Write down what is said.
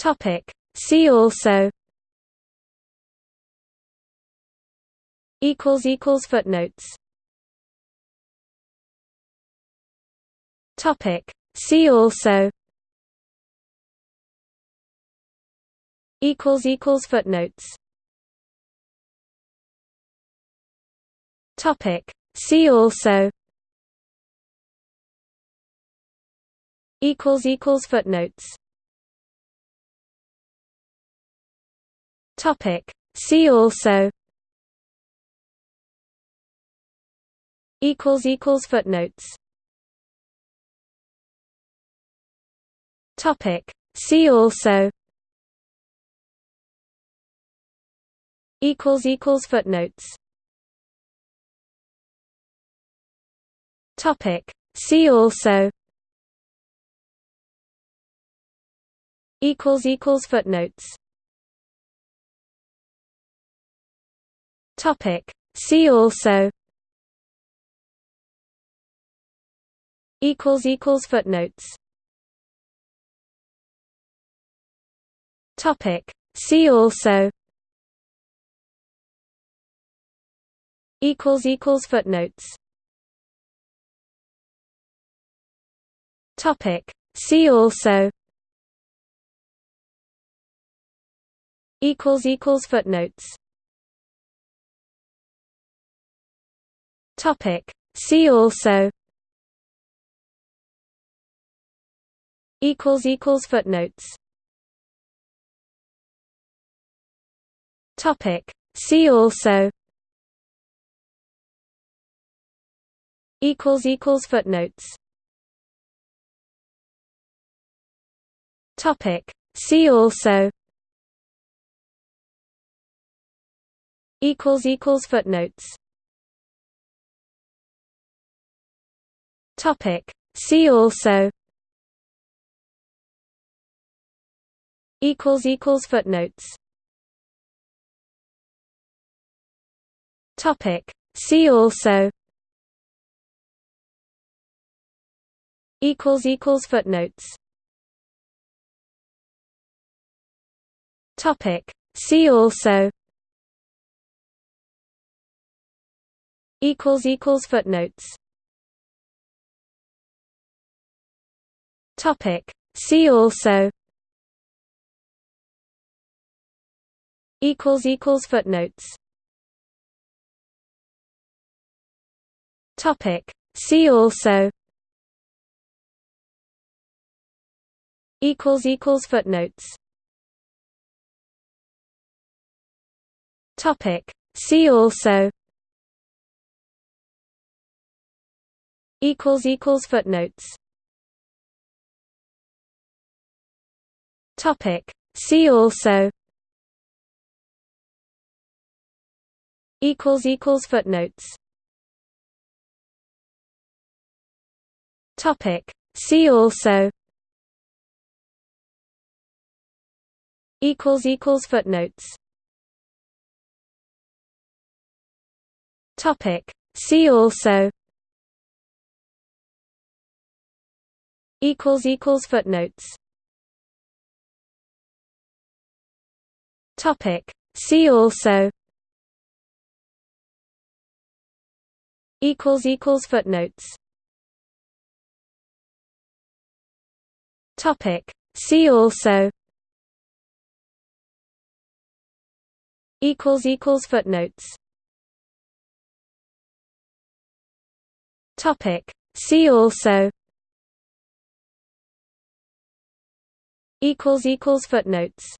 Topic. See also. Equals equals footnotes. Topic. See also. Equals equals footnotes. Topic. See also. Equals equals footnotes Topic. See also. Equals equals footnotes. Topic. See also. Equals equals footnotes. Topic. See also. Equals equals footnotes topic. See also. Equals equals footnotes. Topic. See also. Equals equals footnotes. Topic. See also. Equals equals footnotes topic. See also. Equals equals footnotes. Topic. See also. Equals equals footnotes. Topic. See also. Equals equals footnotes topic. See also. Equals equals footnotes. Topic. See also. Equals equals footnotes. Topic. See also. Equals equals footnotes topic. See also. Equals equals footnotes. Topic. See also. Equals equals footnotes. Topic. See also. Equals equals footnotes topic. See also. Equals equals footnotes. Topic. See also. Equals equals footnotes. Topic. See also. Equals equals footnotes topic. See also. Equals equals footnotes. Topic. See also. Equals equals footnotes. Topic. See also. Equals equals footnotes